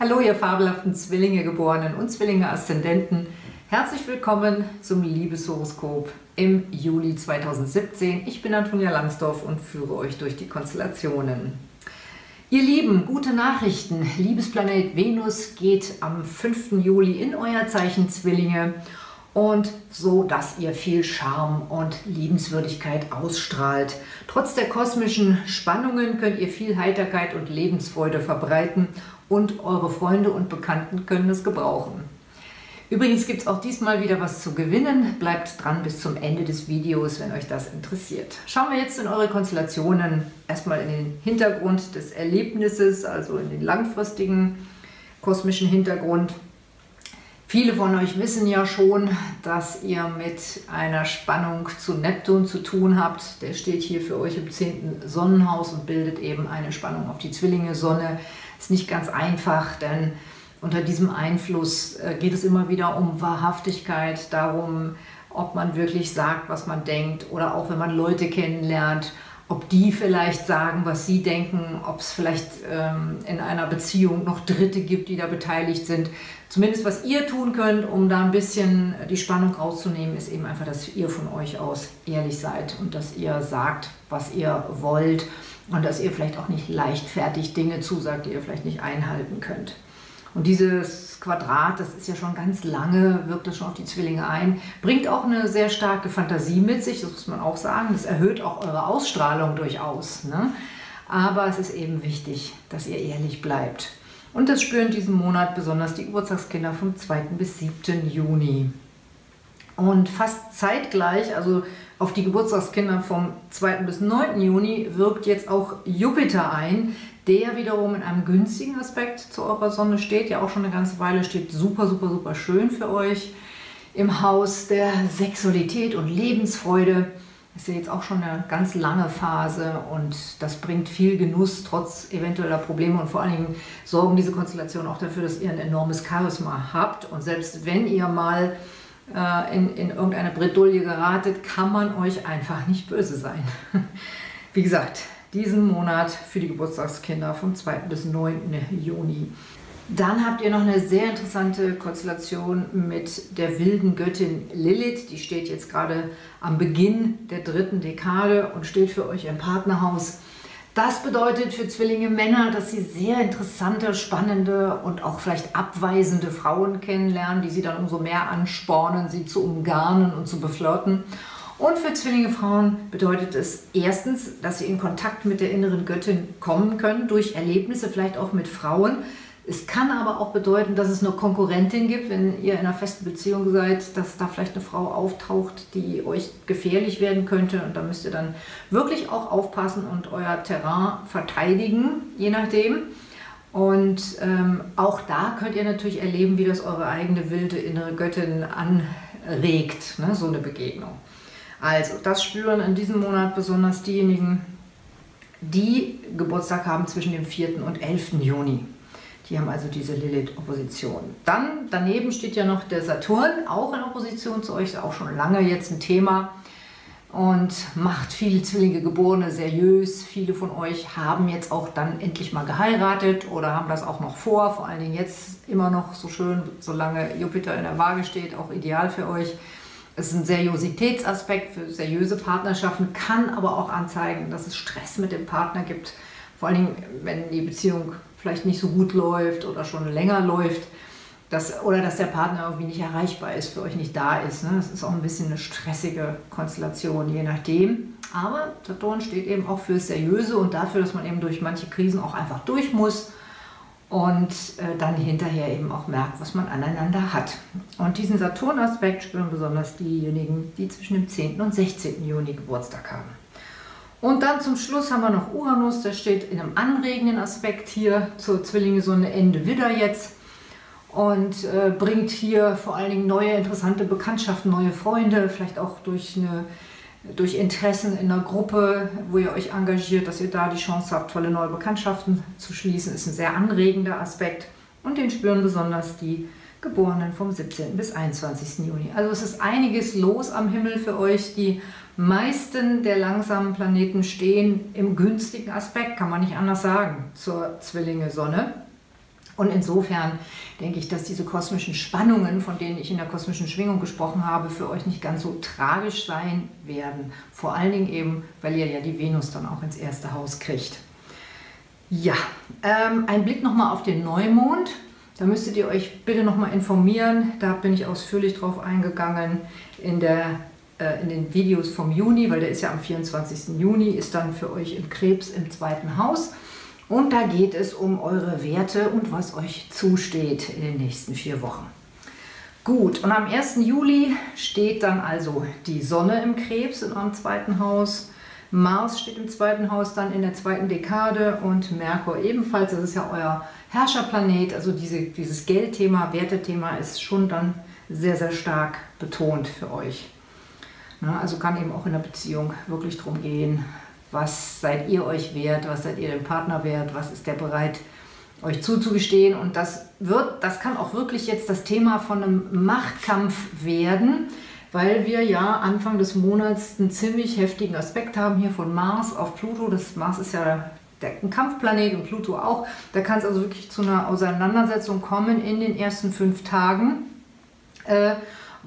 Hallo, ihr fabelhaften Zwillinge geborenen und Zwillinge Aszendenten. Herzlich willkommen zum Liebeshoroskop im Juli 2017. Ich bin Antonia Langsdorf und führe euch durch die Konstellationen. Ihr Lieben, gute Nachrichten. Liebesplanet Venus geht am 5. Juli in euer Zeichen Zwillinge und so, dass ihr viel Charme und Liebenswürdigkeit ausstrahlt. Trotz der kosmischen Spannungen könnt ihr viel Heiterkeit und Lebensfreude verbreiten und eure Freunde und Bekannten können es gebrauchen. Übrigens gibt es auch diesmal wieder was zu gewinnen. Bleibt dran bis zum Ende des Videos, wenn euch das interessiert. Schauen wir jetzt in eure Konstellationen. Erstmal in den Hintergrund des Erlebnisses, also in den langfristigen kosmischen Hintergrund. Viele von euch wissen ja schon, dass ihr mit einer Spannung zu Neptun zu tun habt. Der steht hier für euch im 10. Sonnenhaus und bildet eben eine Spannung auf die Zwillinge-Sonne. Ist nicht ganz einfach, denn unter diesem Einfluss äh, geht es immer wieder um Wahrhaftigkeit, darum, ob man wirklich sagt, was man denkt oder auch wenn man Leute kennenlernt, ob die vielleicht sagen, was sie denken, ob es vielleicht ähm, in einer Beziehung noch Dritte gibt, die da beteiligt sind. Zumindest was ihr tun könnt, um da ein bisschen die Spannung rauszunehmen, ist eben einfach, dass ihr von euch aus ehrlich seid und dass ihr sagt, was ihr wollt und dass ihr vielleicht auch nicht leichtfertig Dinge zusagt, die ihr vielleicht nicht einhalten könnt. Und dieses Quadrat, das ist ja schon ganz lange, wirkt das schon auf die Zwillinge ein, bringt auch eine sehr starke Fantasie mit sich, das muss man auch sagen. Das erhöht auch eure Ausstrahlung durchaus. Ne? Aber es ist eben wichtig, dass ihr ehrlich bleibt. Und das spüren diesen Monat besonders die Geburtstagskinder vom 2. bis 7. Juni. Und fast zeitgleich, also auf die Geburtstagskinder vom 2. bis 9. Juni, wirkt jetzt auch Jupiter ein, der wiederum in einem günstigen Aspekt zu eurer Sonne steht, ja auch schon eine ganze Weile, steht super, super, super schön für euch im Haus der Sexualität und Lebensfreude. Das ist ja jetzt auch schon eine ganz lange Phase und das bringt viel Genuss trotz eventueller Probleme und vor allen Dingen sorgen diese Konstellationen auch dafür, dass ihr ein enormes Charisma habt und selbst wenn ihr mal äh, in, in irgendeine Bredouille geratet, kann man euch einfach nicht böse sein. Wie gesagt, diesen Monat für die Geburtstagskinder vom 2. bis 9. Juni. Dann habt ihr noch eine sehr interessante Konstellation mit der wilden Göttin Lilith. Die steht jetzt gerade am Beginn der dritten Dekade und steht für euch im Partnerhaus. Das bedeutet für Zwillinge Männer, dass sie sehr interessante, spannende und auch vielleicht abweisende Frauen kennenlernen, die sie dann umso mehr anspornen, sie zu umgarnen und zu beflirten. Und für Zwillinge Frauen bedeutet es erstens, dass sie in Kontakt mit der inneren Göttin kommen können, durch Erlebnisse, vielleicht auch mit Frauen. Es kann aber auch bedeuten, dass es eine Konkurrentin gibt, wenn ihr in einer festen Beziehung seid, dass da vielleicht eine Frau auftaucht, die euch gefährlich werden könnte. Und da müsst ihr dann wirklich auch aufpassen und euer Terrain verteidigen, je nachdem. Und ähm, auch da könnt ihr natürlich erleben, wie das eure eigene wilde innere Göttin anregt, ne, so eine Begegnung. Also, das spüren in diesem Monat besonders diejenigen, die Geburtstag haben zwischen dem 4. und 11. Juni. Die haben also diese Lilith-Opposition. Dann daneben steht ja noch der Saturn, auch in Opposition zu euch, ist auch schon lange jetzt ein Thema und macht viele Zwillinge Geborene seriös. Viele von euch haben jetzt auch dann endlich mal geheiratet oder haben das auch noch vor, vor allen Dingen jetzt immer noch so schön, solange Jupiter in der Waage steht, auch ideal für euch. Ist ein Seriositätsaspekt für seriöse Partnerschaften, kann aber auch anzeigen, dass es Stress mit dem Partner gibt. Vor allem, wenn die Beziehung vielleicht nicht so gut läuft oder schon länger läuft. Dass, oder dass der Partner irgendwie nicht erreichbar ist, für euch nicht da ist. Ne? Das ist auch ein bisschen eine stressige Konstellation, je nachdem. Aber Saturn steht eben auch für Seriöse und dafür, dass man eben durch manche Krisen auch einfach durch muss und äh, dann hinterher eben auch merkt, was man aneinander hat. Und diesen Saturn-Aspekt spüren besonders diejenigen, die zwischen dem 10. und 16. Juni Geburtstag haben. Und dann zum Schluss haben wir noch Uranus, der steht in einem anregenden Aspekt hier zur Zwillinge-Sonne Ende Widder jetzt und äh, bringt hier vor allen Dingen neue interessante Bekanntschaften, neue Freunde, vielleicht auch durch eine durch Interessen in einer Gruppe, wo ihr euch engagiert, dass ihr da die Chance habt, tolle neue Bekanntschaften zu schließen, ist ein sehr anregender Aspekt. Und den spüren besonders die Geborenen vom 17. bis 21. Juni. Also es ist einiges los am Himmel für euch. Die meisten der langsamen Planeten stehen im günstigen Aspekt, kann man nicht anders sagen, zur Zwillinge-Sonne. Und insofern denke ich, dass diese kosmischen Spannungen, von denen ich in der kosmischen Schwingung gesprochen habe, für euch nicht ganz so tragisch sein werden. Vor allen Dingen eben, weil ihr ja die Venus dann auch ins erste Haus kriegt. Ja, ähm, ein Blick nochmal auf den Neumond. Da müsstet ihr euch bitte nochmal informieren. Da bin ich ausführlich drauf eingegangen in, der, äh, in den Videos vom Juni, weil der ist ja am 24. Juni, ist dann für euch im Krebs im zweiten Haus. Und da geht es um eure Werte und was euch zusteht in den nächsten vier Wochen. Gut, und am 1. Juli steht dann also die Sonne im Krebs in eurem zweiten Haus. Mars steht im zweiten Haus dann in der zweiten Dekade und Merkur ebenfalls. Das ist ja euer Herrscherplanet. Also diese, dieses Geldthema, Wertethema ist schon dann sehr, sehr stark betont für euch. Also kann eben auch in der Beziehung wirklich darum gehen, was seid ihr euch wert, was seid ihr dem Partner wert, was ist der bereit, euch zuzugestehen. Und das wird, das kann auch wirklich jetzt das Thema von einem Machtkampf werden, weil wir ja Anfang des Monats einen ziemlich heftigen Aspekt haben hier von Mars auf Pluto. Das Mars ist ja der, ein Kampfplanet und Pluto auch. Da kann es also wirklich zu einer Auseinandersetzung kommen in den ersten fünf Tagen. Äh,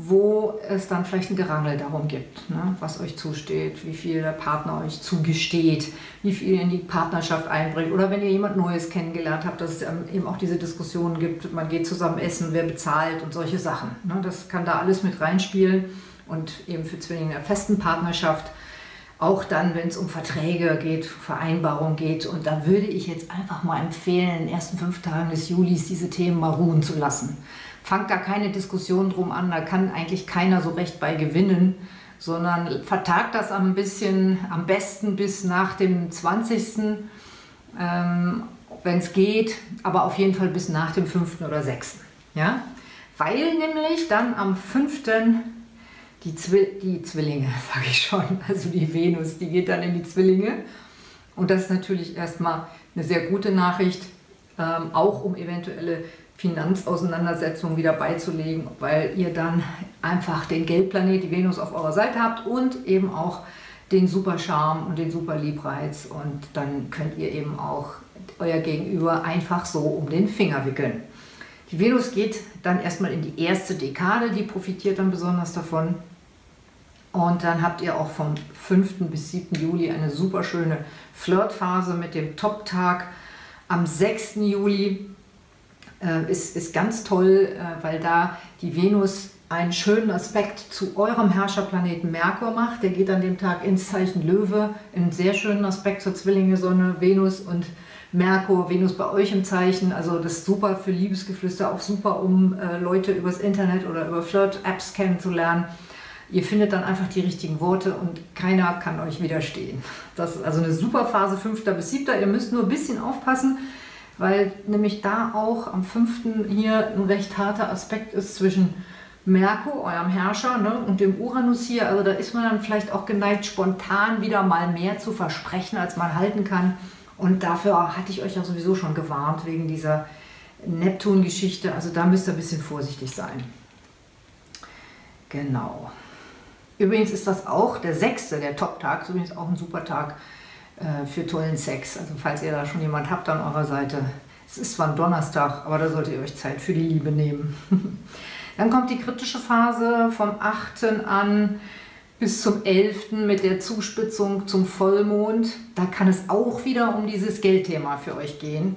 wo es dann vielleicht ein Gerangel darum gibt, ne, was euch zusteht, wie viel der Partner euch zugesteht, wie viel ihr in die Partnerschaft einbringt oder wenn ihr jemand Neues kennengelernt habt, dass es eben auch diese Diskussionen gibt, man geht zusammen essen, wer bezahlt und solche Sachen. Ne, das kann da alles mit reinspielen und eben für Zwillinge in der festen Partnerschaft auch dann, wenn es um Verträge geht, Vereinbarungen geht. Und da würde ich jetzt einfach mal empfehlen, in den ersten fünf Tagen des Julis diese Themen mal ruhen zu lassen fangt da keine Diskussion drum an, da kann eigentlich keiner so recht bei gewinnen, sondern vertagt das ein bisschen, am besten bis nach dem 20. Ähm, wenn es geht, aber auf jeden Fall bis nach dem 5. oder 6. Ja? Weil nämlich dann am 5. Die, Zwi die Zwillinge, sage ich schon, also die Venus, die geht dann in die Zwillinge. Und das ist natürlich erstmal eine sehr gute Nachricht, ähm, auch um eventuelle Finanzauseinandersetzungen wieder beizulegen, weil ihr dann einfach den Geldplanet, die Venus auf eurer Seite habt und eben auch den super Charme und den super Liebreiz und dann könnt ihr eben auch euer Gegenüber einfach so um den Finger wickeln. Die Venus geht dann erstmal in die erste Dekade, die profitiert dann besonders davon. Und dann habt ihr auch vom 5. bis 7. Juli eine super schöne Flirtphase mit dem Top-Tag. Am 6. Juli äh, ist, ist ganz toll, äh, weil da die Venus einen schönen Aspekt zu eurem Herrscherplaneten Merkur macht. Der geht an dem Tag ins Zeichen Löwe, einen sehr schönen Aspekt zur Zwillinge, Sonne, Venus und Merkur, Venus bei euch im Zeichen. Also das ist super für Liebesgeflüster, auch super, um äh, Leute übers Internet oder über Flirt-Apps kennenzulernen. Ihr findet dann einfach die richtigen Worte und keiner kann euch widerstehen. Das ist also eine super Phase, 5. bis 7. Ihr müsst nur ein bisschen aufpassen, weil nämlich da auch am 5. hier ein recht harter Aspekt ist zwischen Merkur, eurem Herrscher, ne, und dem Uranus hier. Also da ist man dann vielleicht auch geneigt, spontan wieder mal mehr zu versprechen, als man halten kann. Und dafür hatte ich euch ja sowieso schon gewarnt, wegen dieser Neptun-Geschichte. Also da müsst ihr ein bisschen vorsichtig sein. Genau. Übrigens ist das auch der sechste, der Top-Tag, ist übrigens auch ein super Tag äh, für tollen Sex. Also falls ihr da schon jemand habt an eurer Seite. Es ist zwar ein Donnerstag, aber da solltet ihr euch Zeit für die Liebe nehmen. Dann kommt die kritische Phase vom 8. an bis zum 11. mit der Zuspitzung zum Vollmond. Da kann es auch wieder um dieses Geldthema für euch gehen,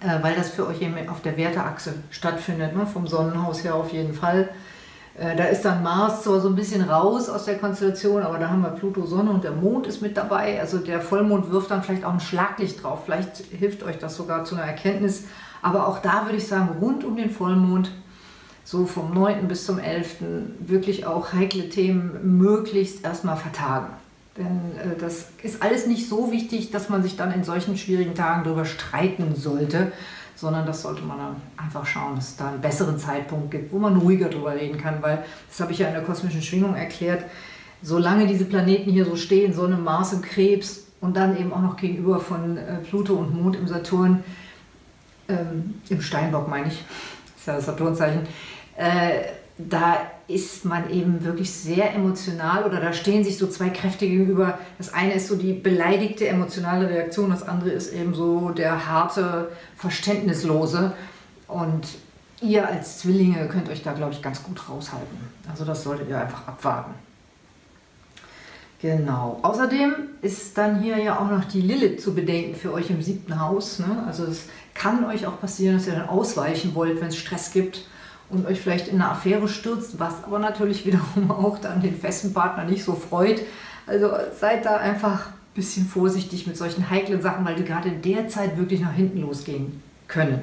äh, weil das für euch eben auf der Werteachse stattfindet, ne? vom Sonnenhaus her auf jeden Fall. Äh, da ist dann Mars zwar so ein bisschen raus aus der Konstellation, aber da haben wir Pluto, Sonne und der Mond ist mit dabei. Also der Vollmond wirft dann vielleicht auch ein Schlaglicht drauf. Vielleicht hilft euch das sogar zu einer Erkenntnis. Aber auch da würde ich sagen, rund um den Vollmond, so vom 9. bis zum 11. wirklich auch heikle Themen möglichst erstmal vertagen. Denn äh, das ist alles nicht so wichtig, dass man sich dann in solchen schwierigen Tagen darüber streiten sollte, sondern das sollte man dann einfach schauen, dass es da einen besseren Zeitpunkt gibt, wo man ruhiger drüber reden kann, weil das habe ich ja in der kosmischen Schwingung erklärt, solange diese Planeten hier so stehen, Sonne, Mars im Krebs und dann eben auch noch gegenüber von äh, Pluto und Mond im Saturn, ähm, im Steinbock meine ich, ist ja das Saturnzeichen, äh, da ist man eben wirklich sehr emotional oder da stehen sich so zwei Kräfte gegenüber. Das eine ist so die beleidigte emotionale Reaktion, das andere ist eben so der harte, verständnislose. Und ihr als Zwillinge könnt euch da, glaube ich, ganz gut raushalten. Also das solltet ihr einfach abwarten. Genau. Außerdem ist dann hier ja auch noch die Lilith zu bedenken für euch im siebten Haus. Ne? Also es kann euch auch passieren, dass ihr dann ausweichen wollt, wenn es Stress gibt und euch vielleicht in eine Affäre stürzt, was aber natürlich wiederum auch dann den festen Partner nicht so freut. Also seid da einfach ein bisschen vorsichtig mit solchen heiklen Sachen, weil die gerade in der Zeit wirklich nach hinten losgehen können.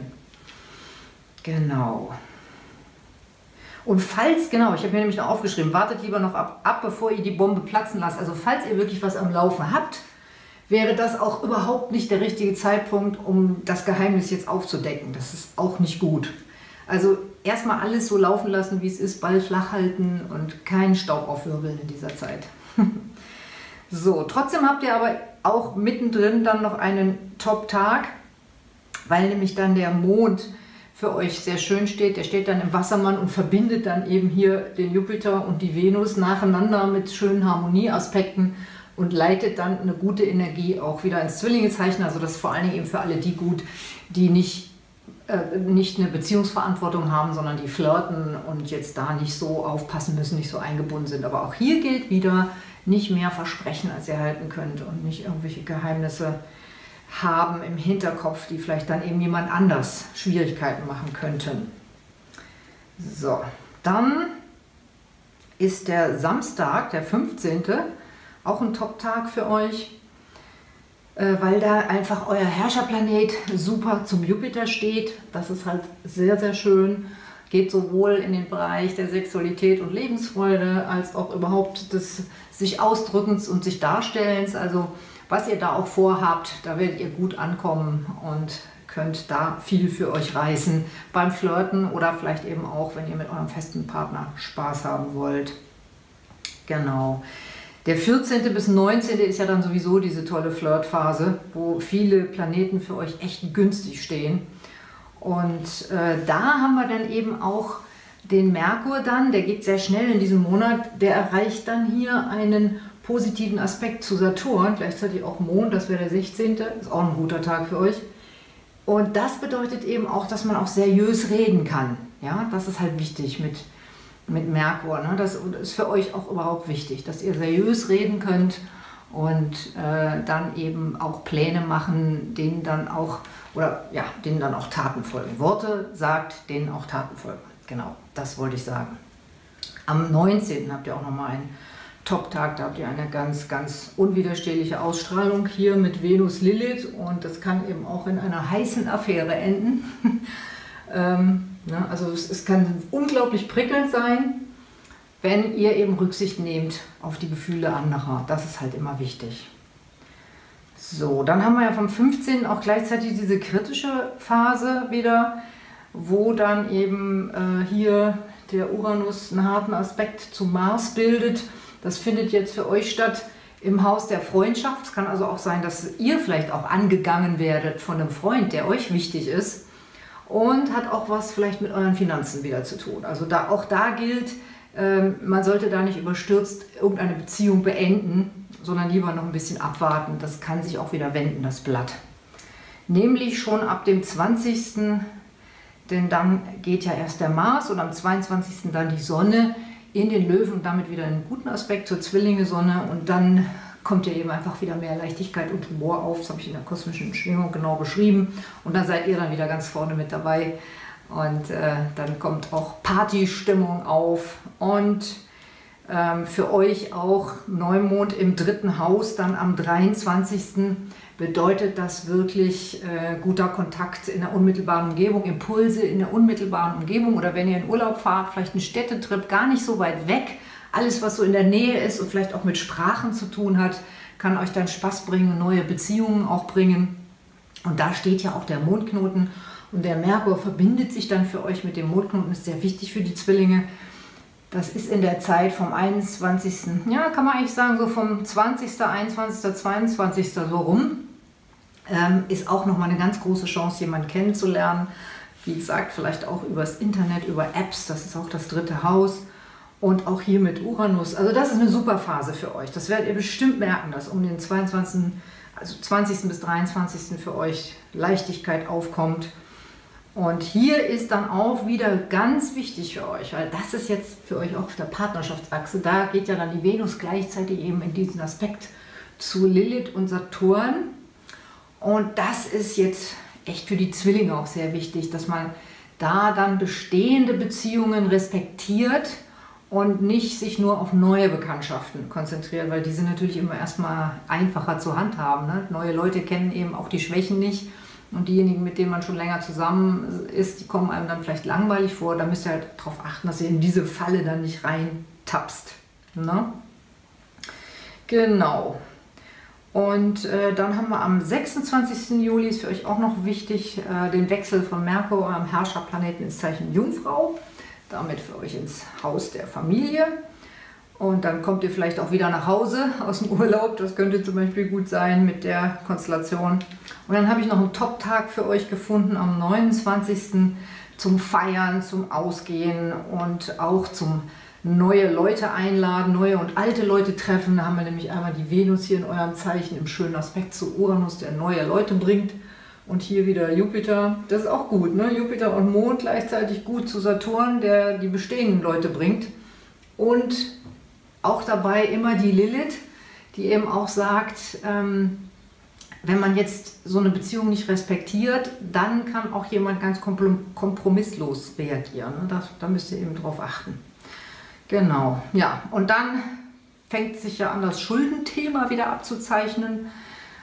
Genau. Und falls, genau, ich habe mir nämlich noch aufgeschrieben, wartet lieber noch ab, ab, bevor ihr die Bombe platzen lasst. Also falls ihr wirklich was am Laufen habt, wäre das auch überhaupt nicht der richtige Zeitpunkt, um das Geheimnis jetzt aufzudecken. Das ist auch nicht gut. Also erstmal alles so laufen lassen, wie es ist, Ball flach halten und keinen Staub aufwirbeln in dieser Zeit. so, trotzdem habt ihr aber auch mittendrin dann noch einen Top-Tag, weil nämlich dann der Mond für euch sehr schön steht. Der steht dann im Wassermann und verbindet dann eben hier den Jupiter und die Venus nacheinander mit schönen Harmonieaspekten und leitet dann eine gute Energie auch wieder ins Zwillingezeichen. Also das ist vor allen Dingen eben für alle die gut, die nicht, äh, nicht eine Beziehungsverantwortung haben, sondern die flirten und jetzt da nicht so aufpassen müssen, nicht so eingebunden sind. Aber auch hier gilt wieder, nicht mehr versprechen, als ihr halten könnt und nicht irgendwelche Geheimnisse haben im Hinterkopf, die vielleicht dann eben jemand anders Schwierigkeiten machen könnten. So, dann ist der Samstag, der 15., auch ein Top-Tag für euch, weil da einfach euer Herrscherplanet super zum Jupiter steht. Das ist halt sehr, sehr schön. Geht sowohl in den Bereich der Sexualität und Lebensfreude als auch überhaupt des sich Ausdrückens und sich Darstellens. Also was ihr da auch vorhabt, da werdet ihr gut ankommen und könnt da viel für euch reißen beim Flirten oder vielleicht eben auch, wenn ihr mit eurem festen Partner Spaß haben wollt. Genau. Der 14. bis 19. ist ja dann sowieso diese tolle Flirtphase, wo viele Planeten für euch echt günstig stehen. Und äh, da haben wir dann eben auch den Merkur dann, der geht sehr schnell in diesem Monat, der erreicht dann hier einen positiven Aspekt zu Saturn, gleichzeitig auch Mond, das wäre der 16., ist auch ein guter Tag für euch. Und das bedeutet eben auch, dass man auch seriös reden kann. Ja, das ist halt wichtig mit, mit Merkur. Ne? Das ist für euch auch überhaupt wichtig, dass ihr seriös reden könnt und äh, dann eben auch Pläne machen, denen dann auch, oder ja, denen dann auch Taten folgen. Worte sagt, denen auch Taten folgen. Genau, das wollte ich sagen. Am 19. habt ihr auch nochmal ein Top-Tag, da habt ihr eine ganz, ganz unwiderstehliche Ausstrahlung hier mit Venus Lilith und das kann eben auch in einer heißen Affäre enden. ähm, ne, also es, es kann unglaublich prickelnd sein, wenn ihr eben Rücksicht nehmt auf die Gefühle anderer. Das ist halt immer wichtig. So, dann haben wir ja vom 15. auch gleichzeitig diese kritische Phase wieder, wo dann eben äh, hier der Uranus einen harten Aspekt zu Mars bildet das findet jetzt für euch statt im Haus der Freundschaft. Es kann also auch sein, dass ihr vielleicht auch angegangen werdet von einem Freund, der euch wichtig ist und hat auch was vielleicht mit euren Finanzen wieder zu tun. Also da, auch da gilt, ähm, man sollte da nicht überstürzt irgendeine Beziehung beenden, sondern lieber noch ein bisschen abwarten. Das kann sich auch wieder wenden, das Blatt. Nämlich schon ab dem 20. Denn dann geht ja erst der Mars und am 22. dann die Sonne in den Löwen und damit wieder einen guten Aspekt zur Zwillinge-Sonne und dann kommt ja eben einfach wieder mehr Leichtigkeit und Humor auf. Das habe ich in der kosmischen Schwingung genau beschrieben. Und dann seid ihr dann wieder ganz vorne mit dabei. Und äh, dann kommt auch Partystimmung auf. Und ähm, für euch auch Neumond im dritten Haus, dann am 23 bedeutet das wirklich äh, guter Kontakt in der unmittelbaren Umgebung, Impulse in der unmittelbaren Umgebung oder wenn ihr in Urlaub fahrt, vielleicht einen Städtetrip, gar nicht so weit weg. Alles, was so in der Nähe ist und vielleicht auch mit Sprachen zu tun hat, kann euch dann Spaß bringen, neue Beziehungen auch bringen. Und da steht ja auch der Mondknoten und der Merkur verbindet sich dann für euch mit dem Mondknoten, ist sehr wichtig für die Zwillinge. Das ist in der Zeit vom 21. Ja, kann man eigentlich sagen, so vom 20., 21., 22. so rum ähm, ist auch nochmal eine ganz große Chance, jemanden kennenzulernen. Wie gesagt, vielleicht auch übers Internet, über Apps, das ist auch das dritte Haus. Und auch hier mit Uranus. Also das ist eine super Phase für euch. Das werdet ihr bestimmt merken, dass um den 22., also 20. bis 23. für euch Leichtigkeit aufkommt. Und hier ist dann auch wieder ganz wichtig für euch, weil das ist jetzt für euch auch auf der Partnerschaftsachse, da geht ja dann die Venus gleichzeitig eben in diesen Aspekt zu Lilith und Saturn. Und das ist jetzt echt für die Zwillinge auch sehr wichtig, dass man da dann bestehende Beziehungen respektiert und nicht sich nur auf neue Bekanntschaften konzentriert, weil die sind natürlich immer erstmal einfacher zu handhaben. Ne? Neue Leute kennen eben auch die Schwächen nicht und diejenigen, mit denen man schon länger zusammen ist, die kommen einem dann vielleicht langweilig vor. Da müsst ihr halt darauf achten, dass ihr in diese Falle dann nicht reintapst. Ne? Genau. Und äh, dann haben wir am 26. Juli, ist für euch auch noch wichtig, äh, den Wechsel von Merkur, eurem Herrscherplaneten, ins Zeichen Jungfrau. Damit für euch ins Haus der Familie. Und dann kommt ihr vielleicht auch wieder nach Hause aus dem Urlaub. Das könnte zum Beispiel gut sein mit der Konstellation. Und dann habe ich noch einen Top-Tag für euch gefunden am 29. zum Feiern, zum Ausgehen und auch zum neue Leute einladen, neue und alte Leute treffen. Da haben wir nämlich einmal die Venus hier in eurem Zeichen im schönen Aspekt zu Uranus, der neue Leute bringt. Und hier wieder Jupiter, das ist auch gut, ne? Jupiter und Mond gleichzeitig gut zu Saturn, der die bestehenden Leute bringt. Und auch dabei immer die Lilith, die eben auch sagt, ähm, wenn man jetzt so eine Beziehung nicht respektiert, dann kann auch jemand ganz kompromisslos reagieren. Ne? Das, da müsst ihr eben drauf achten. Genau, ja. Und dann fängt sich ja an, das Schuldenthema wieder abzuzeichnen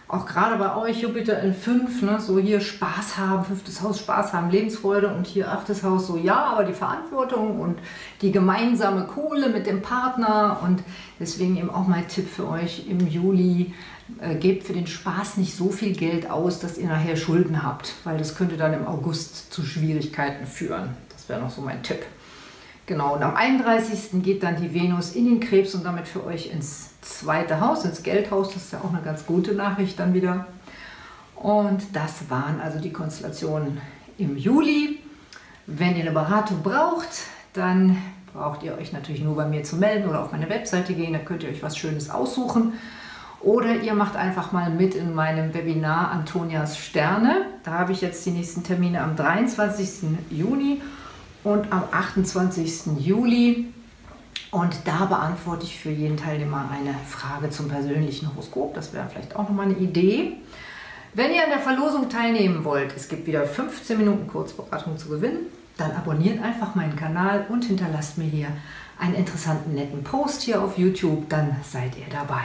auch gerade bei euch Jupiter in 5, ne, so hier Spaß haben, fünftes Haus Spaß haben, Lebensfreude und hier achtes Haus so ja, aber die Verantwortung und die gemeinsame Kohle mit dem Partner und deswegen eben auch mein Tipp für euch im Juli, äh, gebt für den Spaß nicht so viel Geld aus, dass ihr nachher Schulden habt, weil das könnte dann im August zu Schwierigkeiten führen. Das wäre noch so mein Tipp. Genau, und am 31. geht dann die Venus in den Krebs und damit für euch ins zweite Haus, ins Geldhaus. Das ist ja auch eine ganz gute Nachricht dann wieder. Und das waren also die Konstellationen im Juli. Wenn ihr eine Beratung braucht, dann braucht ihr euch natürlich nur bei mir zu melden oder auf meine Webseite gehen, da könnt ihr euch was Schönes aussuchen. Oder ihr macht einfach mal mit in meinem Webinar Antonias Sterne. Da habe ich jetzt die nächsten Termine am 23. Juni und am 28. Juli. Und da beantworte ich für jeden Teilnehmer eine Frage zum persönlichen Horoskop. Das wäre vielleicht auch nochmal eine Idee. Wenn ihr an der Verlosung teilnehmen wollt, es gibt wieder 15 Minuten Kurzberatung zu gewinnen, dann abonniert einfach meinen Kanal und hinterlasst mir hier einen interessanten, netten Post hier auf YouTube, dann seid ihr dabei.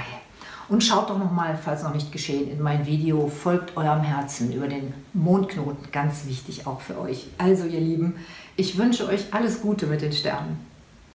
Und schaut doch nochmal, falls noch nicht geschehen, in mein Video Folgt eurem Herzen über den Mondknoten. Ganz wichtig auch für euch. Also ihr Lieben, ich wünsche euch alles Gute mit den Sternen.